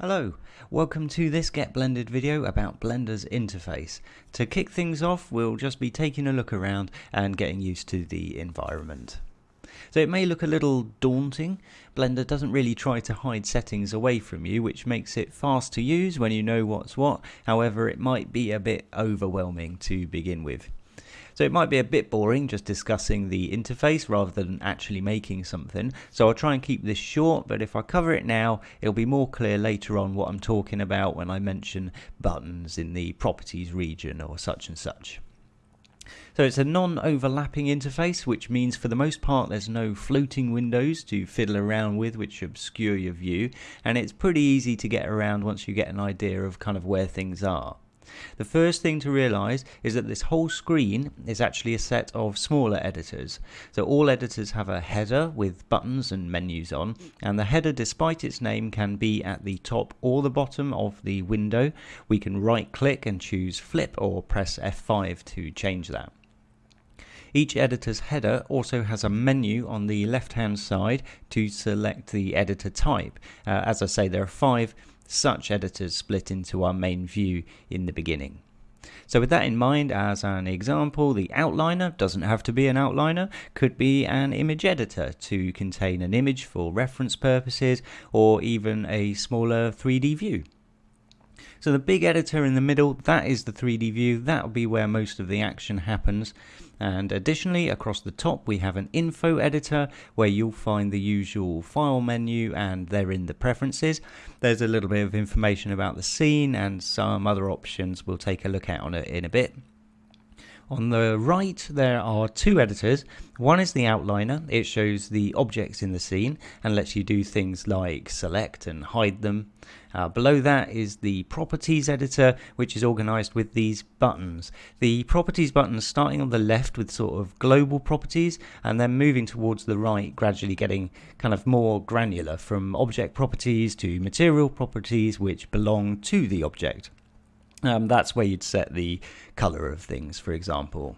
Hello, welcome to this Get Blended video about Blender's interface. To kick things off, we'll just be taking a look around and getting used to the environment. So it may look a little daunting, Blender doesn't really try to hide settings away from you, which makes it fast to use when you know what's what, however it might be a bit overwhelming to begin with. So it might be a bit boring just discussing the interface rather than actually making something. So I'll try and keep this short, but if I cover it now, it'll be more clear later on what I'm talking about when I mention buttons in the properties region or such and such. So it's a non-overlapping interface, which means for the most part there's no floating windows to fiddle around with which obscure your view, and it's pretty easy to get around once you get an idea of kind of where things are. The first thing to realize is that this whole screen is actually a set of smaller editors. So all editors have a header with buttons and menus on, and the header, despite its name, can be at the top or the bottom of the window. We can right click and choose flip or press F5 to change that. Each editor's header also has a menu on the left hand side to select the editor type. Uh, as I say, there are five such editors split into our main view in the beginning. So with that in mind, as an example, the outliner doesn't have to be an outliner, could be an image editor to contain an image for reference purposes, or even a smaller 3D view. So the big editor in the middle, that is the 3D view, that'll be where most of the action happens. And additionally, across the top, we have an info editor where you'll find the usual file menu and they're in the preferences. There's a little bit of information about the scene and some other options we'll take a look at on it in a bit. On the right, there are two editors. One is the outliner. It shows the objects in the scene and lets you do things like select and hide them. Uh, below that is the properties editor, which is organized with these buttons. The properties buttons starting on the left with sort of global properties and then moving towards the right, gradually getting kind of more granular from object properties to material properties, which belong to the object. Um, that's where you'd set the color of things, for example.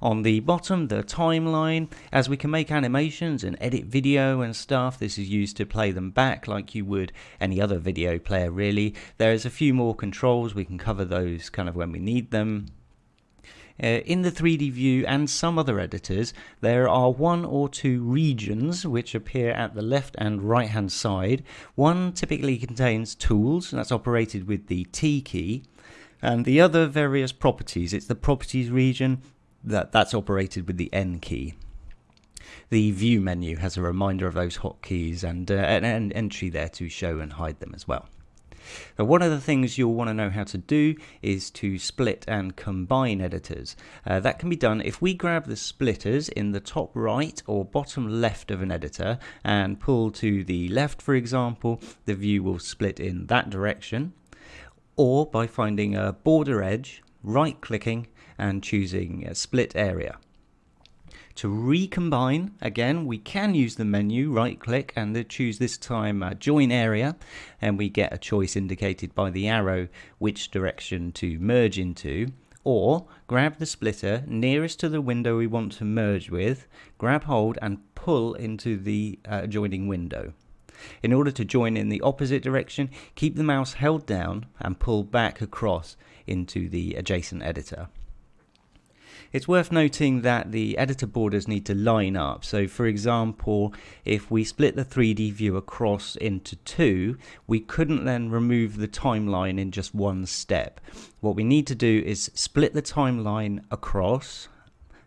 On the bottom, the timeline, as we can make animations and edit video and stuff, this is used to play them back like you would any other video player really. There's a few more controls, we can cover those kind of when we need them. Uh, in the 3D view and some other editors, there are one or two regions which appear at the left and right hand side. One typically contains tools, and that's operated with the T key, and the other various properties. It's the properties region that, that's operated with the N key. The view menu has a reminder of those hotkeys and uh, an, an entry there to show and hide them as well. Now, one of the things you'll want to know how to do is to split and combine editors. Uh, that can be done if we grab the splitters in the top right or bottom left of an editor and pull to the left, for example, the view will split in that direction. Or by finding a border edge, right clicking and choosing a split area. To recombine, again, we can use the menu, right click and choose this time uh, join area and we get a choice indicated by the arrow which direction to merge into or grab the splitter nearest to the window we want to merge with, grab hold and pull into the uh, adjoining window. In order to join in the opposite direction, keep the mouse held down and pull back across into the adjacent editor. It's worth noting that the editor borders need to line up. So for example, if we split the 3D view across into two, we couldn't then remove the timeline in just one step. What we need to do is split the timeline across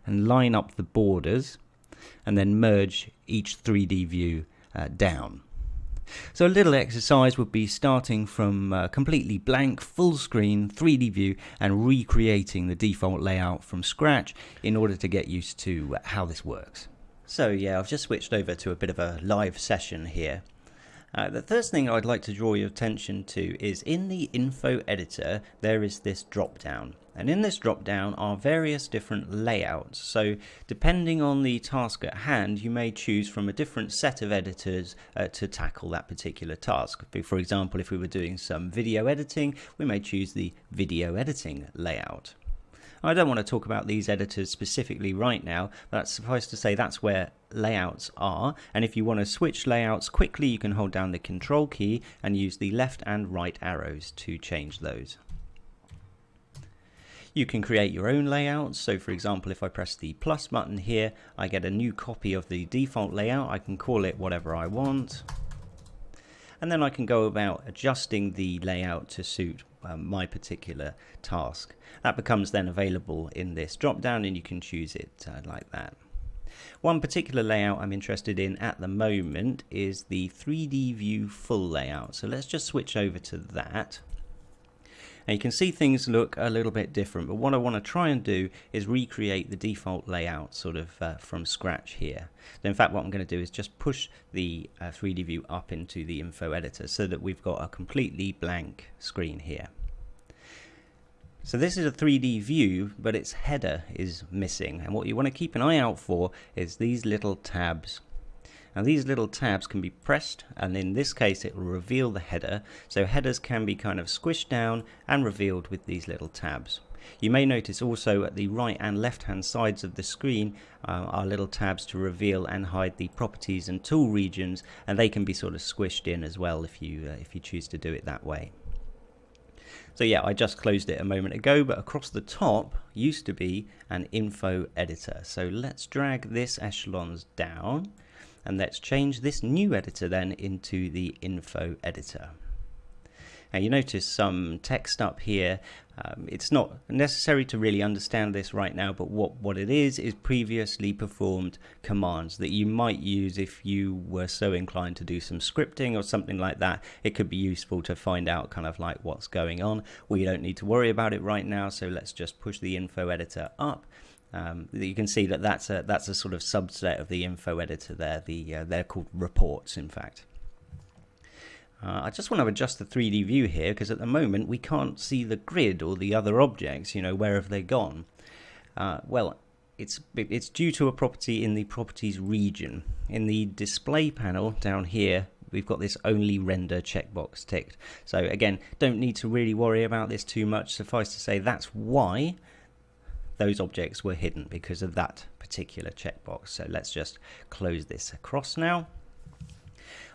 and line up the borders and then merge each 3D view uh, down. So a little exercise would be starting from a completely blank full screen 3D view and recreating the default layout from scratch in order to get used to how this works. So yeah, I've just switched over to a bit of a live session here. Uh, the first thing I'd like to draw your attention to is in the info editor there is this drop down and in this drop down are various different layouts so depending on the task at hand you may choose from a different set of editors uh, to tackle that particular task for example if we were doing some video editing we may choose the video editing layout I don't want to talk about these editors specifically right now, but suffice to say that's where layouts are. And if you want to switch layouts quickly, you can hold down the control key and use the left and right arrows to change those. You can create your own layouts. So for example, if I press the plus button here, I get a new copy of the default layout. I can call it whatever I want. And then I can go about adjusting the layout to suit um, my particular task. That becomes then available in this drop down and you can choose it uh, like that. One particular layout I'm interested in at the moment is the 3D view full layout. So let's just switch over to that. Now you can see things look a little bit different, but what I want to try and do is recreate the default layout sort of uh, from scratch here. So in fact, what I'm going to do is just push the uh, 3D view up into the info editor so that we've got a completely blank screen here. So this is a 3D view, but its header is missing. And what you want to keep an eye out for is these little tabs now these little tabs can be pressed and in this case it will reveal the header. So headers can be kind of squished down and revealed with these little tabs. You may notice also at the right and left hand sides of the screen uh, are little tabs to reveal and hide the properties and tool regions and they can be sort of squished in as well if you uh, if you choose to do it that way. So yeah, I just closed it a moment ago, but across the top used to be an info editor. So let's drag this echelons down and let's change this new editor then into the info editor. Now you notice some text up here. Um, it's not necessary to really understand this right now, but what, what it is is previously performed commands that you might use if you were so inclined to do some scripting or something like that. It could be useful to find out kind of like what's going on. We don't need to worry about it right now, so let's just push the info editor up um, you can see that that's a that's a sort of subset of the info editor there. The uh, they're called reports, in fact. Uh, I just want to adjust the 3D view here because at the moment we can't see the grid or the other objects. You know, where have they gone? Uh, well, it's it's due to a property in the properties region. In the display panel down here, we've got this only render checkbox ticked. So again, don't need to really worry about this too much. Suffice to say, that's why those objects were hidden because of that particular checkbox. So let's just close this across now.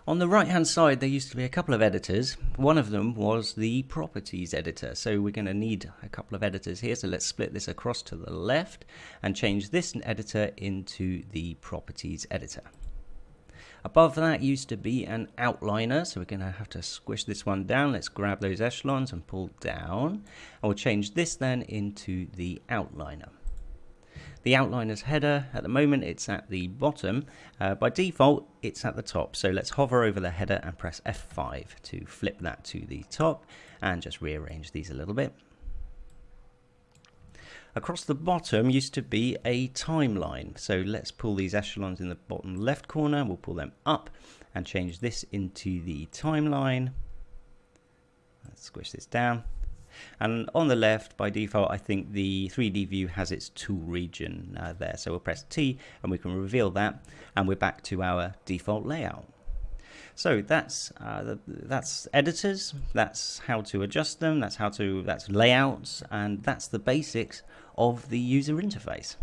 On the right hand side there used to be a couple of editors. One of them was the properties editor. So we're going to need a couple of editors here. So let's split this across to the left and change this editor into the properties editor. Above that used to be an outliner, so we're going to have to squish this one down. Let's grab those echelons and pull down. And we'll change this then into the outliner. The outliner's header, at the moment it's at the bottom. Uh, by default, it's at the top. So let's hover over the header and press F5 to flip that to the top and just rearrange these a little bit. Across the bottom used to be a timeline. So let's pull these echelons in the bottom left corner. We'll pull them up and change this into the timeline. Let's squish this down. And on the left, by default, I think the 3D view has its tool region uh, there. So we'll press T and we can reveal that. And we're back to our default layout. So that's uh, that's editors, that's how to adjust them, that's how to that's layouts, and that's the basics of the user interface.